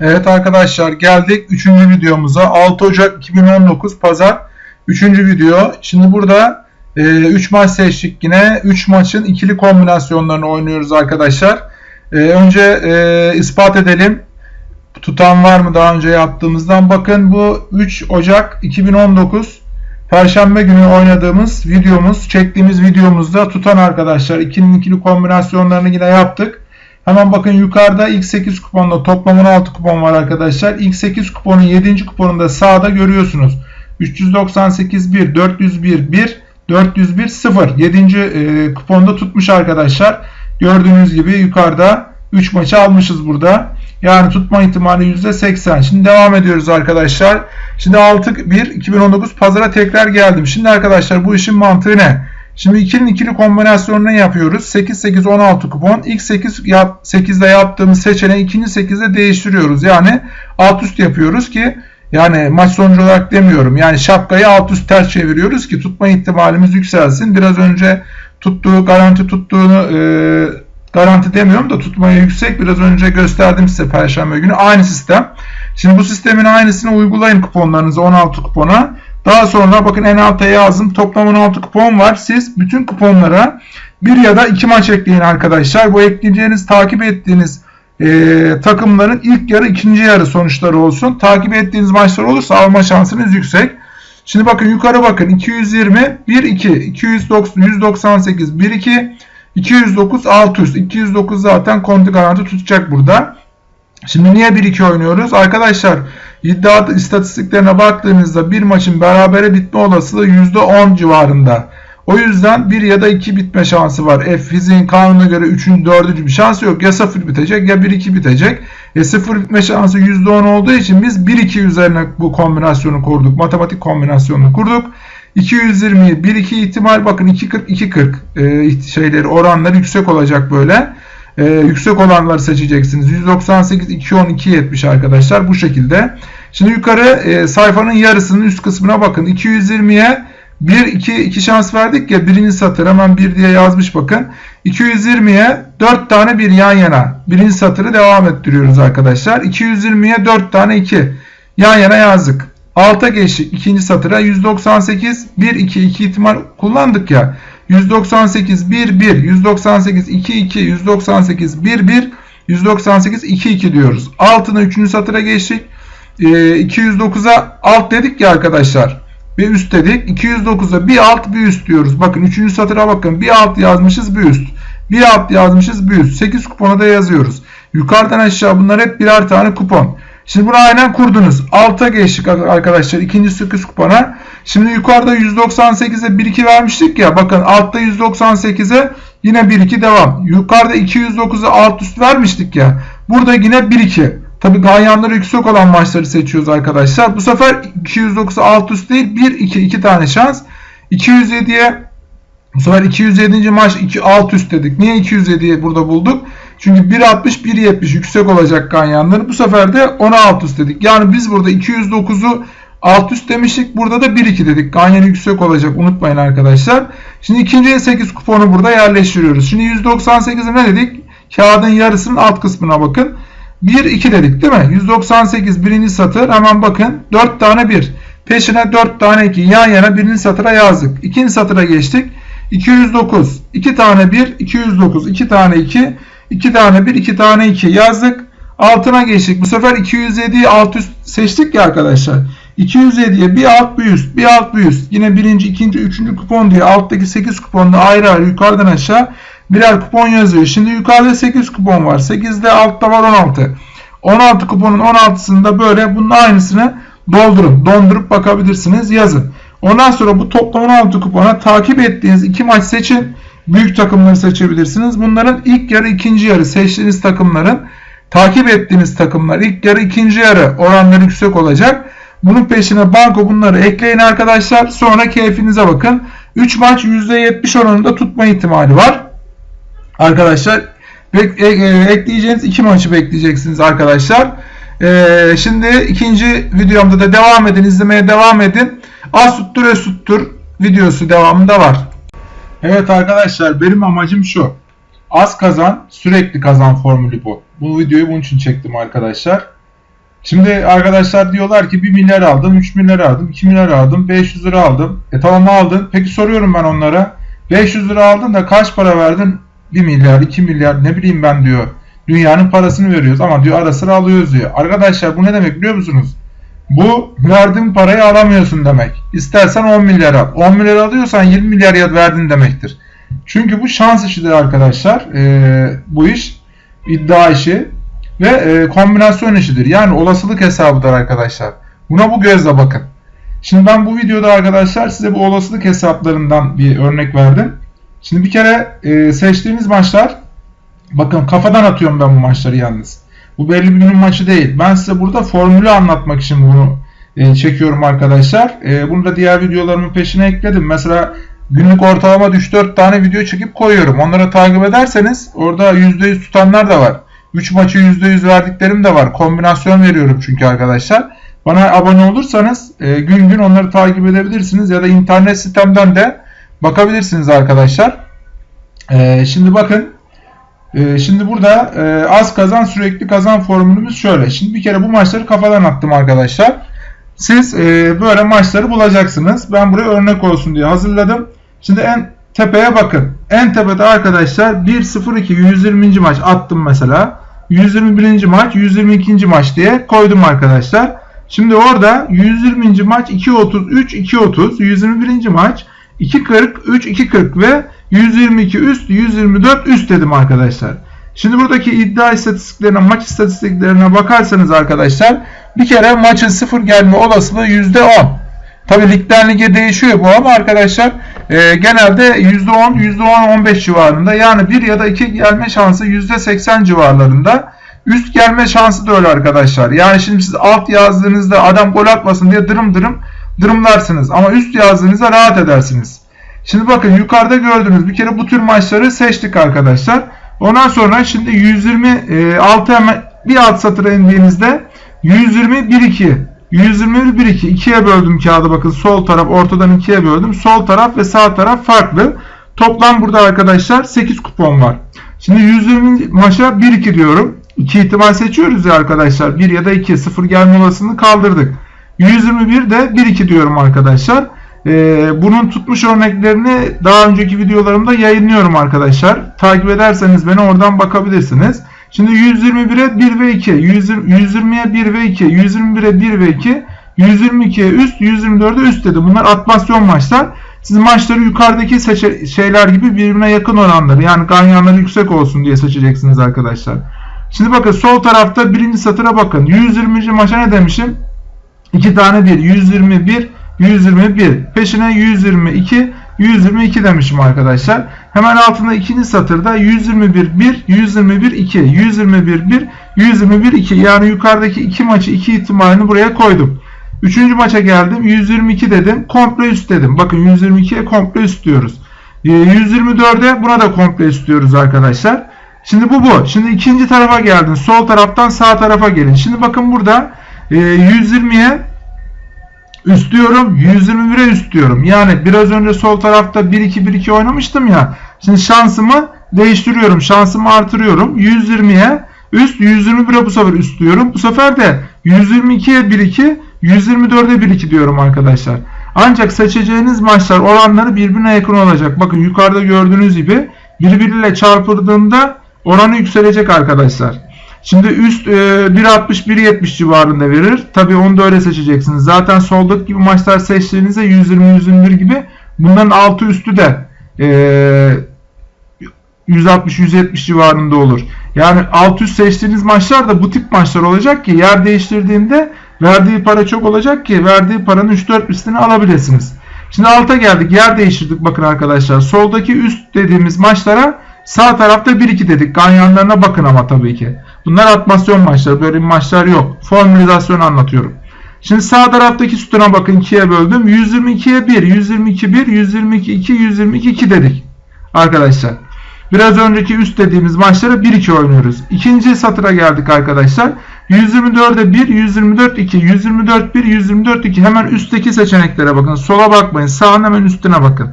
Evet arkadaşlar geldik 3. videomuza. 6 Ocak 2019 Pazar 3. video. Şimdi burada 3 e, maç seçtik yine. 3 maçın ikili kombinasyonlarını oynuyoruz arkadaşlar. E, önce e, ispat edelim. Tutan var mı daha önce yaptığımızdan? Bakın bu 3 Ocak 2019 Perşembe günü oynadığımız videomuz, çektiğimiz videomuzda tutan arkadaşlar ikili ikili kombinasyonlarını yine yaptık. Hemen bakın yukarıda ilk 8 kuponda toplam 16 kupon var arkadaşlar. İlk 8 kuponun 7. kuponunda sağda görüyorsunuz. 398 1, 401 1, 401 0. 7. E, kuponda tutmuş arkadaşlar. Gördüğünüz gibi yukarıda 3 maçı almışız burada. Yani tutma ihtimali %80. Şimdi devam ediyoruz arkadaşlar. Şimdi 6-1 2019 pazara tekrar geldim. Şimdi arkadaşlar bu işin mantığı ne? Şimdi ikilinin ikili kombinasyonunu yapıyoruz. 8 8 16 kupon. İlk 8 yap, 8'de yaptığımız seçeneği ikinci 8'de değiştiriyoruz. Yani alt üst yapıyoruz ki yani maç sonucu olarak demiyorum. Yani şapkayı alt üst ters çeviriyoruz ki tutma ihtimalimiz yükselsin. Biraz önce tuttuğu garanti tuttuğunu e, garanti demiyorum da tutmaya yüksek. Biraz önce gösterdim size perşembe günü. Aynı sistem. Şimdi bu sistemin aynısını uygulayın kuponlarınızı 16 kupona. Daha sonra bakın en alta yazdım. Toplam 16 kupon var. Siz bütün kuponlara bir ya da iki maç ekleyin arkadaşlar. Bu ekleyeceğiniz takip ettiğiniz e, takımların ilk yarı ikinci yarı sonuçları olsun. Takip ettiğiniz maçlar olursa alma şansınız yüksek. Şimdi bakın yukarı bakın 220 1 2 290 198 1 2 209 600 209 zaten konti garanti tutacak burada. Şimdi niye 1-2 oynuyoruz? Arkadaşlar iddia istatistiklerine baktığınızda bir maçın berabere bitme olasılığı %10 civarında. O yüzden 1 ya da 2 bitme şansı var. F fiziğin kanununa göre 3'ün 4'üncü bir şansı yok. Ya 0 bitecek ya 1-2 bitecek. E 0 bitme şansı %10 olduğu için biz 1-2 üzerine bu kombinasyonu kurduk. Matematik kombinasyonunu kurduk. 220'yi 1-2 ihtimal bakın 2-40 2-40 e, şeyleri oranları yüksek olacak böyle e, yüksek olanları seçeceksiniz. 198, 210, 270 arkadaşlar bu şekilde. Şimdi yukarı e, sayfanın yarısının üst kısmına bakın. 220'ye 1, 2, 2 şans verdik ya birinci satır hemen 1 diye yazmış bakın. 220'ye 4 tane bir yan yana. Birinci satırı devam ettiriyoruz arkadaşlar. 220'ye 4 tane 2 yan yana yazdık. Alta geçtik ikinci satıra 198 1 2 2 ihtimal kullandık ya. 198 1 1 198 2 2 198 1 1 198 2 2 diyoruz. Altına 3. satıra geçtik. E, 209'a alt dedik ya arkadaşlar. Bir üst dedik. 209'a bir alt bir üst diyoruz. Bakın 3. satıra bakın. Bir alt yazmışız bir üst. Bir alt yazmışız bir üst. 8 kupona da yazıyoruz. Yukarıdan aşağı bunlar hep birer tane kupon. Şimdi bunu aynen kurdunuz. Alta geçtik arkadaşlar. ikinci 8 kupona. Şimdi yukarıda 198'e 1-2 vermiştik ya. Bakın altta 198'e yine 1-2 devam. Yukarıda 209'a alt üst vermiştik ya. Burada yine 1-2. Tabi ganyanları yüksek olan maçları seçiyoruz arkadaşlar. Bu sefer 209'a alt üst değil 1-2 2 tane şans. 207'ye bu sefer 207. maç 2 alt üst dedik. Niye 207'yi burada bulduk? Çünkü 1.60 1.70 yüksek olacak ganyanları. Bu sefer de 10'a alt üst dedik. Yani biz burada 209'u alt üst demiştik. Burada da 1-2 dedik. Ganyan yüksek olacak. Unutmayın arkadaşlar. Şimdi ikinci 8 kuponu burada yerleştiriyoruz. Şimdi 198'e ne dedik? Kağıdın yarısının alt kısmına bakın. 1-2 dedik değil mi? 198 birinci satır. Hemen bakın. 4 tane 1. Peşine 4 tane 2. Yan yana birinci satıra yazdık. İkinci satıra geçtik. 209. 2 tane 1. 209. 2 tane 2. 2 tane 1. 2 tane 2 yazdık. Altına geçtik. Bu sefer 207'yi alt üst seçtik ya arkadaşlar. 207'ye bir alt bir üst, bir alt bir üst. Yine birinci, ikinci, üçüncü kupon diye alttaki 8 kuponda ayrı ayrı yukarıdan aşağı birer kupon yazıyor. Şimdi yukarıda 8 kupon var. 8'de altta var 16. 16 kuponun 16'sında böyle bunun aynısını doldurun. Dondurup bakabilirsiniz. Yazın. Ondan sonra bu toplam 16 kupona takip ettiğiniz iki maç seçin. Büyük takımları seçebilirsiniz. Bunların ilk yarı ikinci yarı seçtiğiniz takımların takip ettiğiniz takımlar ilk yarı ikinci yarı oranları yüksek olacak. Bunun peşine banko bunları ekleyin arkadaşlar. Sonra keyfinize bakın. 3 maç %70 oranında tutma ihtimali var. Arkadaşlar e, e, ekleyeceğiniz 2 maçı bekleyeceksiniz arkadaşlar. E, şimdi ikinci videomda da devam edin. izlemeye devam edin. Az tuttur videosu devamında var. Evet arkadaşlar benim amacım şu. Az kazan sürekli kazan formülü bu. Bu videoyu bunun için çektim arkadaşlar. Şimdi arkadaşlar diyorlar ki 1 milyar aldım, 3 milyar aldım, 2 milyar aldım, 500 lira aldım. E tamam aldın. Peki soruyorum ben onlara. 500 lira aldın da kaç para verdin? 1 milyar, 2 milyar ne bileyim ben diyor. Dünyanın parasını veriyoruz ama diyor ara sıra alıyoruz diyor. Arkadaşlar bu ne demek biliyor musunuz? Bu verdiğin parayı alamıyorsun demek. İstersen 10 milyar al. 10 milyar alıyorsan 20 milyar ya verdin demektir. Çünkü bu şans işidir arkadaşlar. Ee, bu iş iddia işi ve e, kombinasyon işidir. Yani olasılık hesabıdır arkadaşlar. Buna bu gözle bakın. Şimdi ben bu videoda arkadaşlar size bu olasılık hesaplarından bir örnek verdim. Şimdi bir kere e, seçtiğiniz maçlar bakın kafadan atıyorum ben bu maçları yalnız. Bu belli bir günün maçı değil. Ben size burada formülü anlatmak için bunu e, çekiyorum arkadaşlar. E, bunu da diğer videolarımın peşine ekledim. Mesela günlük ortalama 3-4 tane video çekip koyuyorum. Onları takip ederseniz orada %100 tutanlar da var. 3 maçı %100 verdiklerim de var. Kombinasyon veriyorum çünkü arkadaşlar. Bana abone olursanız e, gün gün onları takip edebilirsiniz ya da internet sitemden de bakabilirsiniz arkadaşlar. E, şimdi bakın e, şimdi burada e, az kazan sürekli kazan formülümüz şöyle. Şimdi bir kere bu maçları kafadan attım arkadaşlar. Siz e, böyle maçları bulacaksınız. Ben buraya örnek olsun diye hazırladım. Şimdi en tepeye bakın. En tepede arkadaşlar 1-0-2 120. maç attım mesela. 121. maç 122. maç diye koydum arkadaşlar. Şimdi orada 120. maç 2.33 2.30 121. maç 2.40 3 2.40 ve 122 üst 124 üst dedim arkadaşlar. Şimdi buradaki iddia istatistiklerine maç istatistiklerine bakarsanız arkadaşlar bir kere maçın sıfır gelme olasılığı %10. Tabi ligden lige değişiyor bu ama arkadaşlar e, genelde %10, %10-15 civarında yani bir ya da iki gelme şansı %80 civarlarında. Üst gelme şansı da öyle arkadaşlar. Yani şimdi siz alt yazdığınızda adam gol atmasın diye dırım dırım dırımlarsınız. Ama üst yazdığınızda rahat edersiniz. Şimdi bakın yukarıda gördüğünüz bir kere bu tür maçları seçtik arkadaşlar. Ondan sonra şimdi 126 hemen bir alt satıra indiğinizde 120 1 2 121 1 2 2'ye böldüm kağıdı bakın sol taraf ortadan 2'ye böldüm. Sol taraf ve sağ taraf farklı. Toplam burada arkadaşlar 8 kupon var. Şimdi 120 maça 1 2 diyorum. 2 ihtimal seçiyoruz ya arkadaşlar. 1 ya da 2 0 gelme olasılığını kaldırdık. 121 de 1 2 diyorum arkadaşlar. Ee, bunun tutmuş örneklerini daha önceki videolarımda yayınlıyorum arkadaşlar. Takip ederseniz beni oradan bakabilirsiniz. Şimdi 121'e 1 ve 2, 120'ye 1 ve 2, 121'e 1 ve 2, 122'ye üst, 124'e üst dedi. Bunlar atmasyon maçlar. Siz maçları yukarıdaki şeyler gibi birbirine yakın olanları yani ganyanları yüksek olsun diye seçeceksiniz arkadaşlar. Şimdi bakın sol tarafta birinci satıra bakın. 120. maça ne demişim? 2 tane 1. 121, 121. Peşine 122, 122 demişim arkadaşlar. Hemen altında ikinci satırda 121 1, 121 2, 121 1, 121 2. Yani yukarıdaki iki maçı iki ihtimalini buraya koydum. Üçüncü maça geldim. 122 dedim. Komple üst dedim. Bakın 122'ye komple üst diyoruz. 124'e buna da komple üst diyoruz arkadaşlar. Şimdi bu bu. Şimdi ikinci tarafa geldin. Sol taraftan sağ tarafa gelin. Şimdi bakın burada 120'ye üst diyorum. 121'e üst diyorum. Yani biraz önce sol tarafta 1-2-1-2 oynamıştım ya. Şimdi şansımı değiştiriyorum. Şansımı artırıyorum. 120'ye üst 121'e bu sefer üst diyorum. Bu sefer de 122'ye 1-2 124'e 1-2 diyorum arkadaşlar. Ancak seçeceğiniz maçlar oranları birbirine yakın olacak. Bakın yukarıda gördüğünüz gibi birbiriyle çarpıldığında oranı yükselecek arkadaşlar. Şimdi üst e, 1.60-1.70 civarında verir. Tabi onu da öyle seçeceksiniz. Zaten soldaki gibi maçlar seçtiğinizde 120-121 gibi bunların altı üstü de e, 160-170 civarında olur. Yani alt üst seçtiğiniz maçlar da bu tip maçlar olacak ki yer değiştirdiğinde verdiği para çok olacak ki verdiği paranın 3-4 üstünü alabilirsiniz. Şimdi alta geldik. Yer değiştirdik bakın arkadaşlar. Soldaki üst dediğimiz maçlara sağ tarafta 1-2 dedik. Ganyanlarına bakın ama tabii ki. Bunlar atmasyon maçları. Böyle maçlar yok. Formülizasyon anlatıyorum. Şimdi sağ taraftaki sütuna bakın 2'ye böldüm. 122'ye 1, 122 1, 122 2, 122 2 dedik. Arkadaşlar. Biraz önceki üst dediğimiz maçlara 1-2 oynuyoruz. İkinci satıra geldik arkadaşlar. 124'e 1, 124 2, 124 1, 124 2. Hemen üstteki seçeneklere bakın. Sola bakmayın. Sağın hemen üstüne bakın.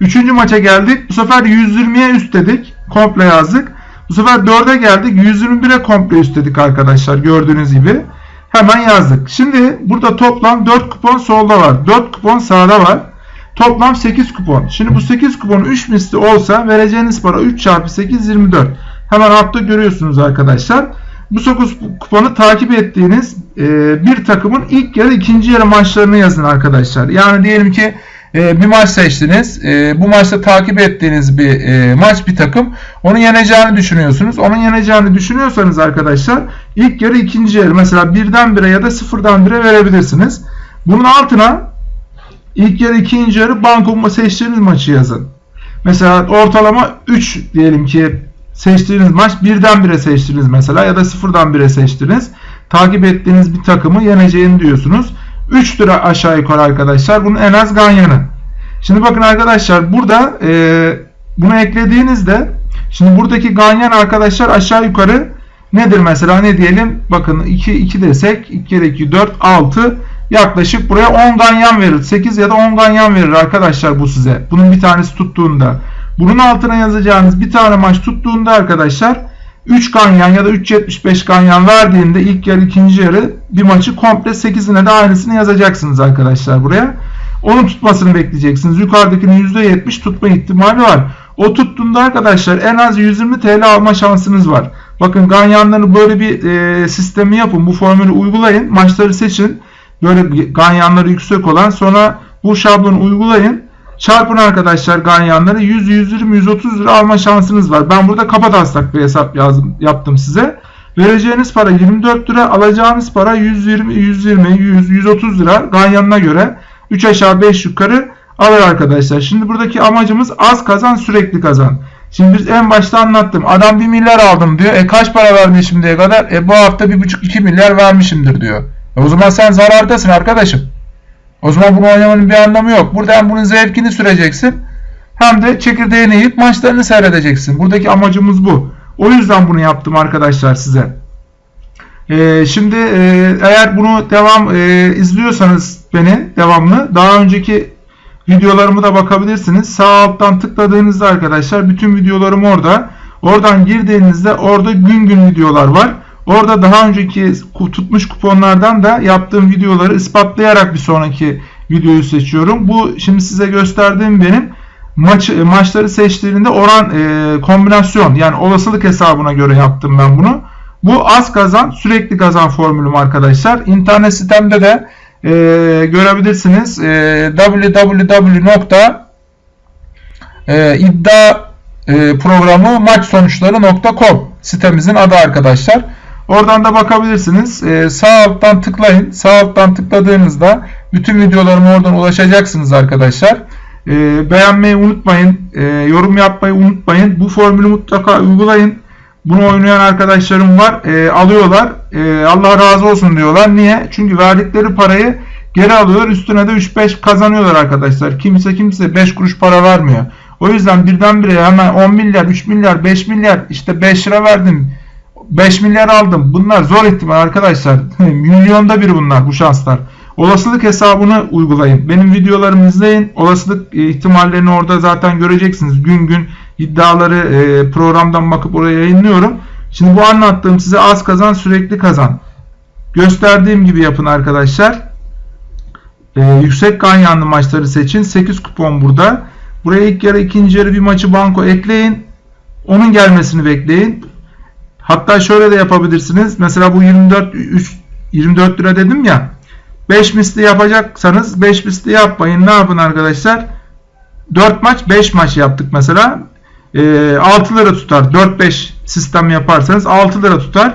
Üçüncü maça geldik. Bu sefer 120'ye üst dedik. Komple yazdık. Bu sefer 4'e geldik. 121'e komple üstledik arkadaşlar gördüğünüz gibi. Hemen yazdık. Şimdi burada toplam 4 kupon solda var. 4 kupon sağda var. Toplam 8 kupon. Şimdi bu 8 kupon 3 misli olsa vereceğiniz para 3 çarpı 8 24. Hemen altta görüyorsunuz arkadaşlar. Bu 9 kuponu takip ettiğiniz e, bir takımın ilk yarı ikinci yarı maçlarını yazın arkadaşlar. Yani diyelim ki e, bir maç seçtiniz. E, bu maçta takip ettiğiniz bir e, maç bir takım. Onun yeneceğini düşünüyorsunuz. Onun yeneceğini düşünüyorsanız arkadaşlar ilk yarı ikinci yarı mesela birden bire ya da sıfırdan bire verebilirsiniz. Bunun altına ilk yarı ikinci yarı banko seçtiğiniz maçı yazın. Mesela ortalama 3 diyelim ki seçtiğiniz maç birden bire seçtiniz mesela ya da sıfırdan bire seçtiniz. Takip ettiğiniz bir takımı yeneceğini diyorsunuz. 3 lira aşağı yukarı arkadaşlar. Bunun en az ganyanı. Şimdi bakın arkadaşlar burada e, bunu eklediğinizde şimdi buradaki ganyan arkadaşlar aşağı yukarı nedir mesela ne diyelim bakın 2, 2 desek 2 kere 2 4 6 yaklaşık buraya 10 ganyan verir. 8 ya da 10 ganyan verir arkadaşlar bu size. Bunun bir tanesi tuttuğunda. Bunun altına yazacağınız bir tane maç tuttuğunda arkadaşlar 3 ganyan ya da 3.75 ganyan verdiğinde ilk yarı ikinci yarı bir maçı komple 8'ine de aynısını yazacaksınız arkadaşlar buraya. Onun tutmasını bekleyeceksiniz. Yukarıdakinin %70 tutma ihtimali var. O tuttuğunda arkadaşlar en az 120 TL alma şansınız var. Bakın ganyanları böyle bir e, sistemi yapın. Bu formülü uygulayın. Maçları seçin. Böyle ganyanları yüksek olan sonra bu şablonu uygulayın. Çarpın arkadaşlar ganyanları 100, 120, 130 lira alma şansınız var. Ben burada taslak bir hesap yazdım, yaptım size. Vereceğiniz para 24 lira, alacağınız para 120, 120, 100, 130 lira ganyanına göre 3 aşağı 5 yukarı alır arkadaşlar. Şimdi buradaki amacımız az kazan sürekli kazan. Şimdi biz en başta anlattım. Adam 1 milyar aldım diyor. E kaç para verdi şimdiye kadar? E bu hafta 1,5-2 milyar vermişimdir diyor. E o zaman sen zarardasın arkadaşım. O zaman bunu oynamanın bir anlamı yok. Burada hem bunun zevkini süreceksin hem de çekirdeğini yiyip maçlarını seyredeceksin. Buradaki amacımız bu. O yüzden bunu yaptım arkadaşlar size. Ee, şimdi e, eğer bunu devam e, izliyorsanız beni devamlı daha önceki videolarımı da bakabilirsiniz. Sağ alttan tıkladığınızda arkadaşlar bütün videolarım orada. Oradan girdiğinizde orada gün gün videolar var. Orada daha önceki tutmuş kuponlardan da yaptığım videoları ispatlayarak bir sonraki videoyu seçiyorum. Bu şimdi size gösterdiğim benim maç, maçları seçtiğinde oran e, kombinasyon yani olasılık hesabına göre yaptım ben bunu. Bu az kazan sürekli kazan formülüm arkadaşlar. İnternet sitemde de e, görebilirsiniz. E, www.iddia e, sonuçları.com sitemizin adı arkadaşlar. Oradan da bakabilirsiniz. Ee, sağ alttan tıklayın. Sağ alttan tıkladığınızda bütün videolarıma oradan ulaşacaksınız arkadaşlar. Ee, beğenmeyi unutmayın. Ee, yorum yapmayı unutmayın. Bu formülü mutlaka uygulayın. Bunu oynayan arkadaşlarım var. Ee, alıyorlar. Ee, Allah razı olsun diyorlar. Niye? Çünkü verdikleri parayı geri alıyorlar. Üstüne de 3-5 kazanıyorlar arkadaşlar. Kimse kimse 5 kuruş para vermiyor. O yüzden birdenbire hemen 10 milyar, 3 milyar, 5 milyar işte 5 lira verdim 5 milyar aldım. Bunlar zor ihtimal arkadaşlar. Milyonda bir bunlar bu şanslar. Olasılık hesabını uygulayın. Benim videolarımı izleyin. Olasılık e, ihtimallerini orada zaten göreceksiniz. Gün gün iddiaları e, programdan bakıp oraya yayınlıyorum. Şimdi bu anlattığım size az kazan sürekli kazan. Gösterdiğim gibi yapın arkadaşlar. Ee, yüksek ganyanlı maçları seçin. 8 kupon burada. Buraya ilk yarı ikinci yarı bir maçı banko ekleyin. Onun gelmesini bekleyin. Hatta şöyle de yapabilirsiniz. Mesela bu 24 3, 24 lira dedim ya. 5 misli yapacaksanız 5 misli yapmayın. Ne yapın arkadaşlar? 4 maç 5 maç yaptık mesela. E, 6 lira tutar. 4-5 sistem yaparsanız 6 lira tutar.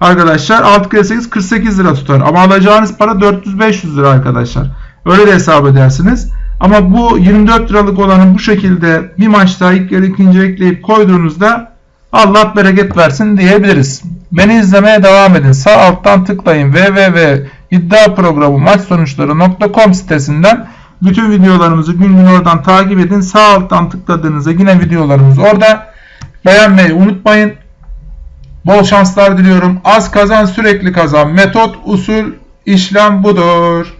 Arkadaşlar 6 kere 8 48 lira tutar. Ama alacağınız para 400-500 lira arkadaşlar. Öyle de hesap edersiniz. Ama bu 24 liralık olanı bu şekilde bir maçta ilk yarı ikinci ekleyip koyduğunuzda Allah bereket versin diyebiliriz. Beni izlemeye devam edin. Sağ alttan tıklayın www.iddiaprogramı maç sonuçları.com sitesinden bütün videolarımızı gün gün oradan takip edin. Sağ alttan tıkladığınızda yine videolarımız orada. Beğenmeyi unutmayın. Bol şanslar diliyorum. Az kazan sürekli kazan. Metot, usul, işlem budur.